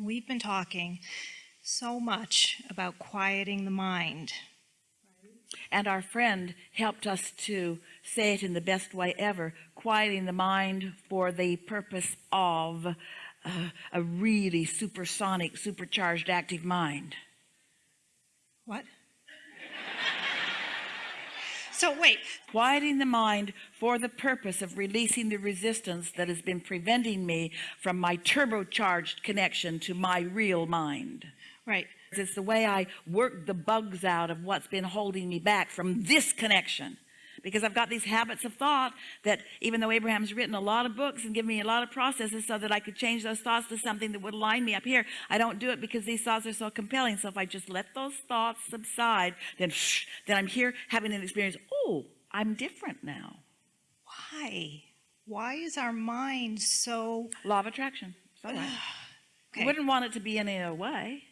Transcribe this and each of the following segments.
we've been talking so much about quieting the mind. And our friend helped us to say it in the best way ever, quieting the mind for the purpose of uh, a really supersonic, supercharged active mind. What? So wait, Quieting the mind for the purpose of releasing the resistance that has been preventing me from my turbocharged connection to my real mind. right. It's the way I work the bugs out of what's been holding me back from this connection. Because I've got these habits of thought that even though Abraham's written a lot of books and given me a lot of processes so that I could change those thoughts to something that would align me up here, I don't do it because these thoughts are so compelling. So if I just let those thoughts subside, then, then I'm here having an experience. Oh, I'm different now. Why? Why is our mind so Law of attraction. So right. okay? You wouldn't want it to be any other way.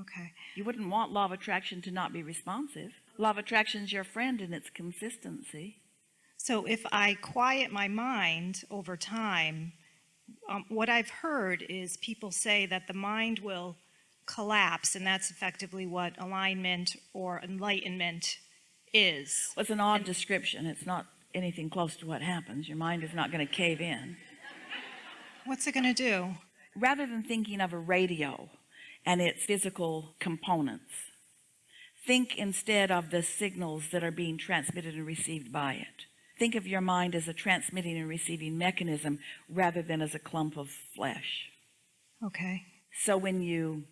okay. You wouldn't want law of attraction to not be responsive. Law of attraction is your friend in its consistency. So if I quiet my mind over time, um, what I've heard is people say that the mind will collapse, and that's effectively what alignment or enlightenment is. Well, it's an odd description. It's not anything close to what happens. Your mind is not going to cave in. What's it going to do? Rather than thinking of a radio and its physical components, think instead of the signals that are being transmitted and received by it. Think of your mind as a transmitting and receiving mechanism rather than as a clump of flesh. Okay. So when you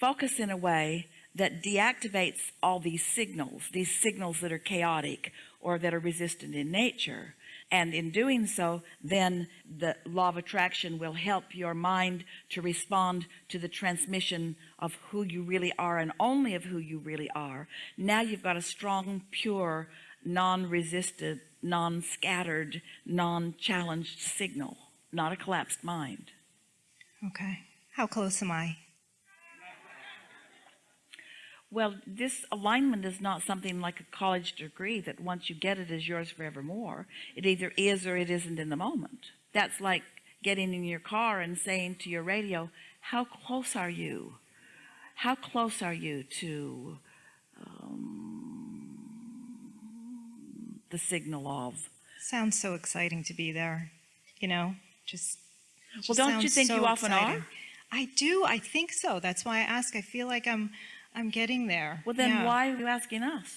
focus in a way that deactivates all these signals, these signals that are chaotic or that are resistant in nature, and in doing so, then the law of attraction will help your mind to respond to the transmission of who you really are and only of who you really are. Now you've got a strong, pure, non-resisted, non-scattered, non-challenged signal, not a collapsed mind. Okay. How close am I? Well, this alignment is not something like a college degree that once you get it is yours forevermore. It either is or it isn't in the moment. That's like getting in your car and saying to your radio, how close are you? How close are you to um, the signal of? Sounds so exciting to be there. You know, just. it Well, don't you think so you often exciting. are? I do. I think so. That's why I ask. I feel like I'm, I'm getting there. Well, then why are you asking us?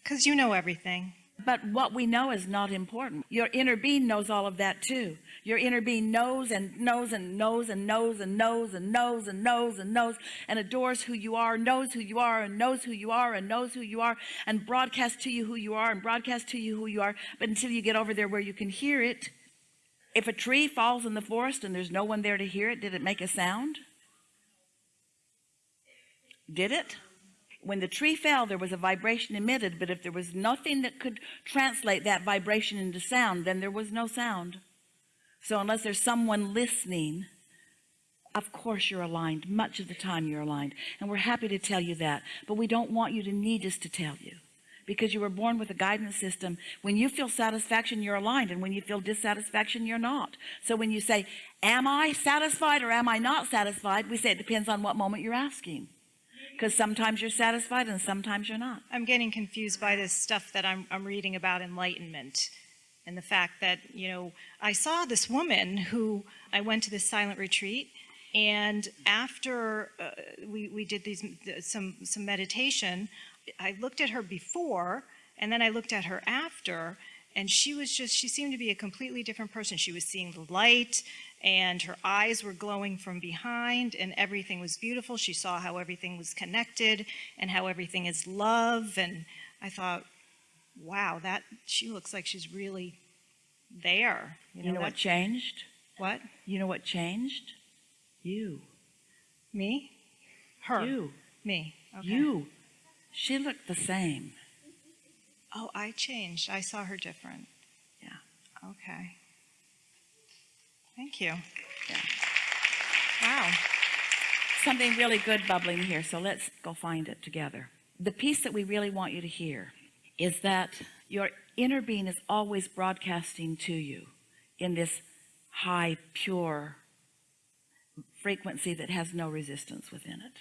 Because you know everything. But what we know is not important. Your inner being knows all of that too. Your inner being knows and knows and knows and knows and knows and knows and knows and knows and adores who you are, knows who you are and knows who you are and knows who you are and broadcasts to you who you are and broadcasts to you who you are. But until you get over there where you can hear it, if a tree falls in the forest and there's no one there to hear it, did it make a sound? Did it? when the tree fell there was a vibration emitted but if there was nothing that could translate that vibration into sound then there was no sound. So unless there's someone listening of course you're aligned. Much of the time you're aligned. And we're happy to tell you that. But we don't want you to need us to tell you. Because you were born with a guidance system. When you feel satisfaction you're aligned. And when you feel dissatisfaction you're not. So when you say am I satisfied or am I not satisfied? we say it depends on what moment you're asking because sometimes you're satisfied and sometimes you're not. I'm getting confused by this stuff that I'm, I'm reading about enlightenment and the fact that, you know, I saw this woman who I went to this silent retreat and after uh, we, we did these some some meditation I looked at her before and then I looked at her after and she was just she seemed to be a completely different person. She was seeing the light and her eyes were glowing from behind and everything was beautiful. She saw how everything was connected and how everything is love and I thought wow that she looks like she's really there. You know, what changed? What? You know what changed? You. Me? Her. You. Me. Okay. you. She looked the same. Oh I changed. I saw her different. Yeah. Okay thank you Yeah. wow something really good bubbling here so let's go find it together the piece that we really want you to hear is that your inner being is always broadcasting to you in this high pure frequency that has no resistance within it.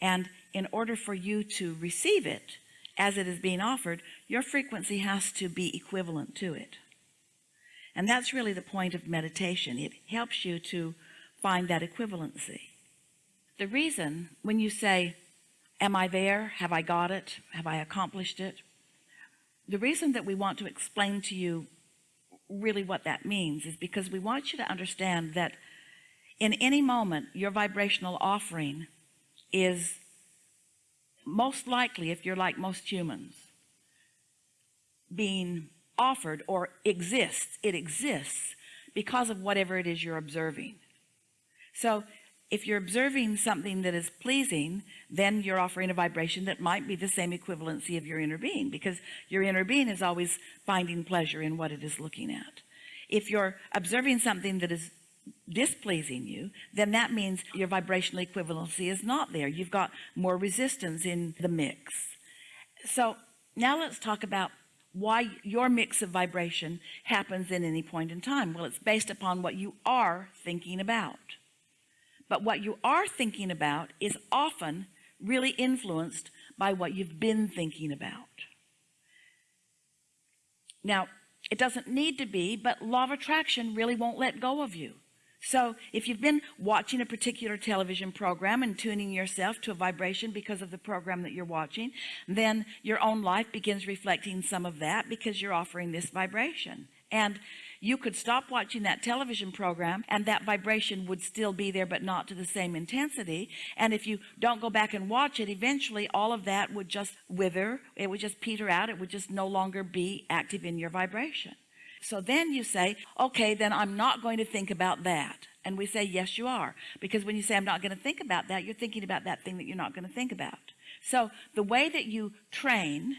And in order for you to receive it as it is being offered, your frequency has to be equivalent to it. And that's really the point of meditation. It helps you to find that equivalency. The reason when you say, am I there? Have I got it? Have I accomplished it? The reason that we want to explain to you really what that means is because we want you to understand that in any moment your vibrational offering is most likely if you're like most humans being offered or exists. It exists because of whatever it is you're observing. So if you're observing something that is pleasing then you're offering a vibration that might be the same equivalency of your inner being because your inner being is always finding pleasure in what it is looking at. If you're observing something that is displeasing you then that means your vibrational equivalency is not there. You've got more resistance in the mix. So now let's talk about why your mix of vibration happens in any point in time. Well it's based upon what you are thinking about. But what you are thinking about is often really influenced by what you've been thinking about. Now it doesn't need to be but law of attraction really won't let go of you so if you've been watching a particular television program and tuning yourself to a vibration because of the program that you're watching then your own life begins reflecting some of that because you're offering this vibration. And you could stop watching that television program and that vibration would still be there but not to the same intensity. And if you don't go back and watch it eventually all of that would just wither. It would just peter out. It would just no longer be active in your vibration so then you say okay then I'm not going to think about that. And we say yes you are. Because when you say I'm not going to think about that you're thinking about that thing that you're not going to think about. So the way that you train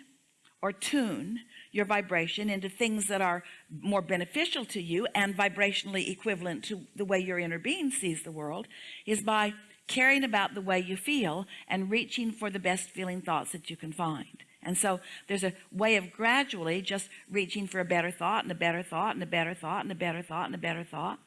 or tune your vibration into things that are more beneficial to you and vibrationally equivalent to the way your inner being sees the world is by caring about the way you feel and reaching for the best feeling thoughts that you can find and so there's a way of gradually just reaching for a better thought and a better thought and a better thought and a better thought and a better thought.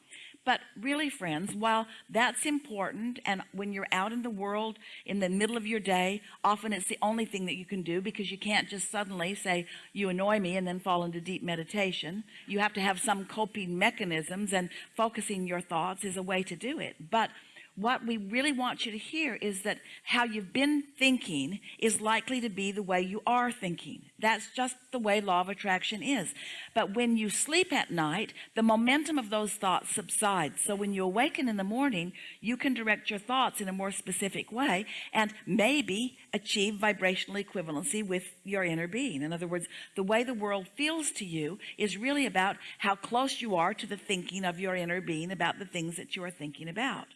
But really friends while that's important and when you're out in the world in the middle of your day often it's the only thing that you can do because you can't just suddenly say you annoy me and then fall into deep meditation. You have to have some coping mechanisms and focusing your thoughts is a way to do it. But what we really want you to hear is that how you've been thinking is likely to be the way you are thinking. That's just the way law of attraction is. But when you sleep at night the momentum of those thoughts subsides. So when you awaken in the morning you can direct your thoughts in a more specific way and maybe achieve vibrational equivalency with your inner being. In other words the way the world feels to you is really about how close you are to the thinking of your inner being about the things that you are thinking about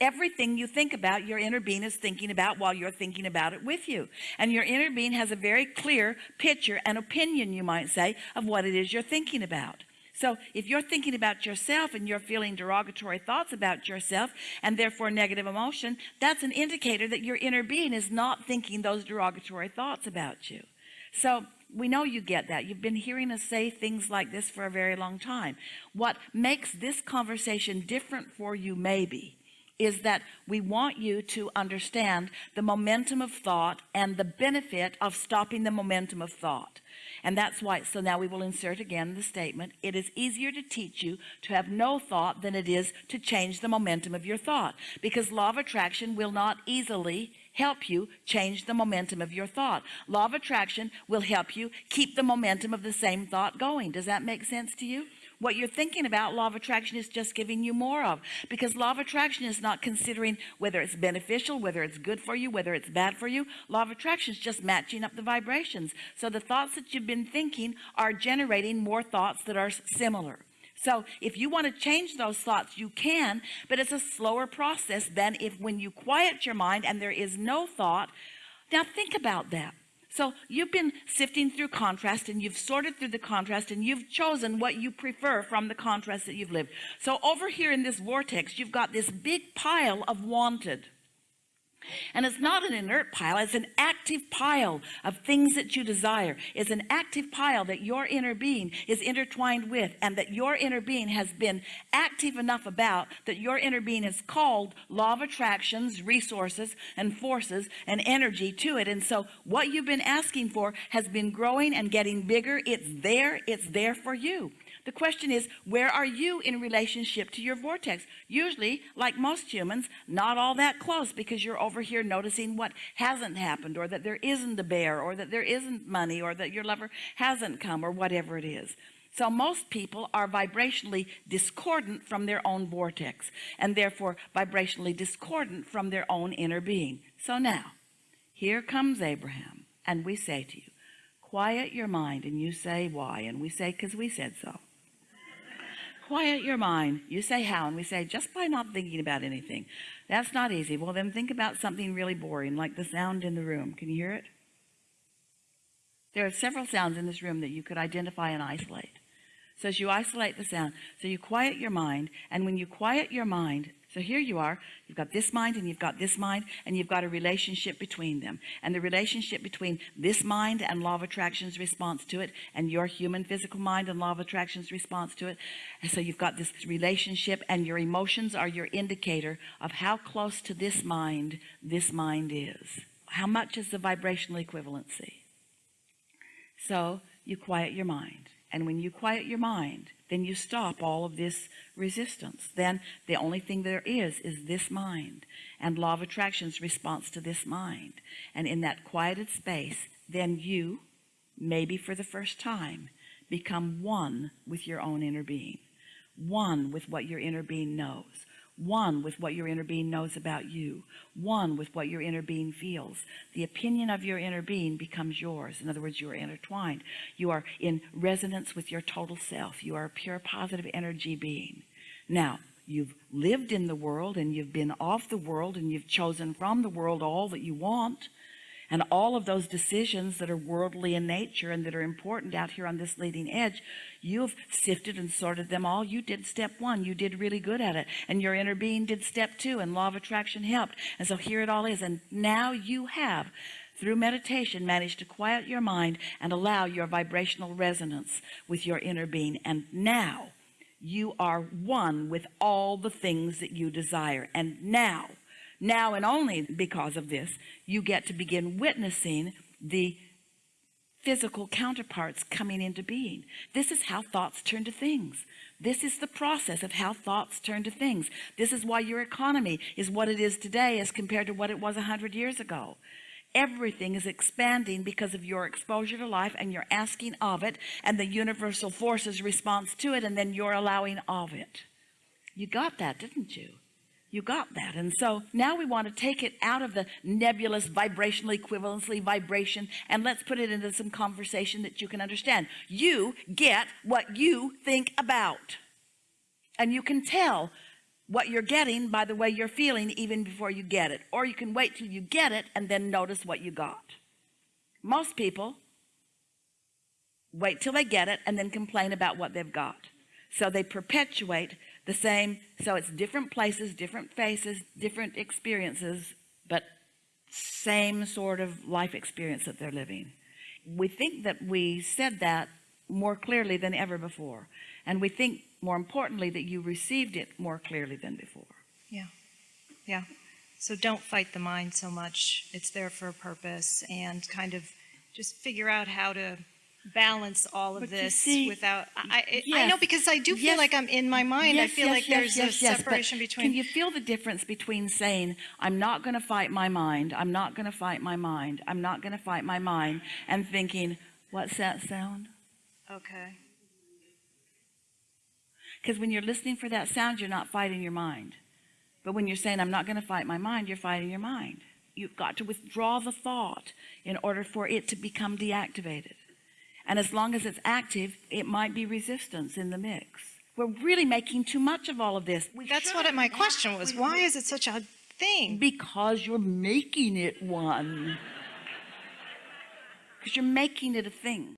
everything you think about your inner being is thinking about while you're thinking about it with you. And your inner being has a very clear picture and opinion you might say of what it is you're thinking about. So if you're thinking about yourself and you're feeling derogatory thoughts about yourself and therefore negative emotion that's an indicator that your inner being is not thinking those derogatory thoughts about you. So we know you get that. You've been hearing us say things like this for a very long time. What makes this conversation different for you maybe is that we want you to understand the momentum of thought and the benefit of stopping the momentum of thought. And that's why so now we will insert again the statement it is easier to teach you to have no thought than it is to change the momentum of your thought. Because law of attraction will not easily help you change the momentum of your thought. Law of attraction will help you keep the momentum of the same thought going. Does that make sense to you what you're thinking about law of attraction is just giving you more of. Because law of attraction is not considering whether it's beneficial whether it's good for you whether it's bad for you. Law of attraction is just matching up the vibrations. So the thoughts that you've been thinking are generating more thoughts that are similar. So if you want to change those thoughts you can but it's a slower process than if when you quiet your mind and there is no thought. Now think about that so you've been sifting through contrast and you've sorted through the contrast and you've chosen what you prefer from the contrast that you've lived. So over here in this vortex, you've got this big pile of wanted. And it's not an inert pile, it's an active pile of things that you desire. It's an active pile that your inner being is intertwined with, and that your inner being has been active enough about that your inner being has called law of attractions, resources, and forces and energy to it. And so, what you've been asking for has been growing and getting bigger. It's there, it's there for you. The question is, where are you in relationship to your vortex? Usually, like most humans, not all that close because you're over here noticing what hasn't happened or that there isn't a bear or that there isn't money or that your lover hasn't come or whatever it is. So most people are vibrationally discordant from their own vortex and therefore vibrationally discordant from their own inner being. So now, here comes Abraham and we say to you, quiet your mind and you say why and we say because we said so quiet your mind. You say how and we say just by not thinking about anything. That's not easy. Well then think about something really boring like the sound in the room. Can you hear it? There are several sounds in this room that you could identify and isolate so as you isolate the sound. So you quiet your mind and when you quiet your mind so here you are you've got this mind and you've got this mind and you've got a relationship between them. And the relationship between this mind and law of attraction's response to it and your human physical mind and law of attraction's response to it. And so you've got this relationship and your emotions are your indicator of how close to this mind this mind is. How much is the vibrational equivalency? So you quiet your mind and when you quiet your mind then you stop all of this resistance. Then the only thing there is is this mind. And law of attraction's response to this mind. And in that quieted space then you maybe for the first time become one with your own inner being. One with what your inner being knows one with what your inner being knows about you one with what your inner being feels. The opinion of your inner being becomes yours. In other words you are intertwined. You are in resonance with your total self. You are a pure positive energy being. Now you've lived in the world and you've been off the world and you've chosen from the world all that you want and all of those decisions that are worldly in nature and that are important out here on this leading edge you've sifted and sorted them all. You did step one. You did really good at it. And your inner being did step two and law of attraction helped. And so here it all is. And now you have through meditation managed to quiet your mind and allow your vibrational resonance with your inner being. And now you are one with all the things that you desire. And now now and only because of this you get to begin witnessing the physical counterparts coming into being. This is how thoughts turn to things. This is the process of how thoughts turn to things. This is why your economy is what it is today as compared to what it was a hundred years ago. Everything is expanding because of your exposure to life and you're asking of it and the universal forces response to it and then you're allowing of it. You got that didn't you you got that. And so now we want to take it out of the nebulous vibrational equivalency vibration and let's put it into some conversation that you can understand. You get what you think about. And you can tell what you're getting by the way you're feeling even before you get it. Or you can wait till you get it and then notice what you got. Most people wait till they get it and then complain about what they've got. So they perpetuate the same so it's different places different faces different experiences but same sort of life experience that they're living we think that we said that more clearly than ever before and we think more importantly that you received it more clearly than before Yeah. Yeah. So don't fight the mind so much. It's there for a purpose and kind of just figure out how to balance all of But this see, without, I, I, I know because I do feel yes, like I'm in my mind. I feel yes, like there's yes, a yes, separation can between, you feel the difference between saying I'm not going to fight my mind I'm not going to fight my mind I'm not going to fight my mind and thinking what's that sound? Okay. because when you're listening for that sound you're not fighting your mind. But when you're saying I'm not going to fight my mind you're fighting your mind. You've got to withdraw the thought in order for it to become deactivated and as long as it's active it might be resistance in the mix. We're really making too much of all of this. We That's what my question was. Why is it such a thing? because you're making it one. Because you're making it a thing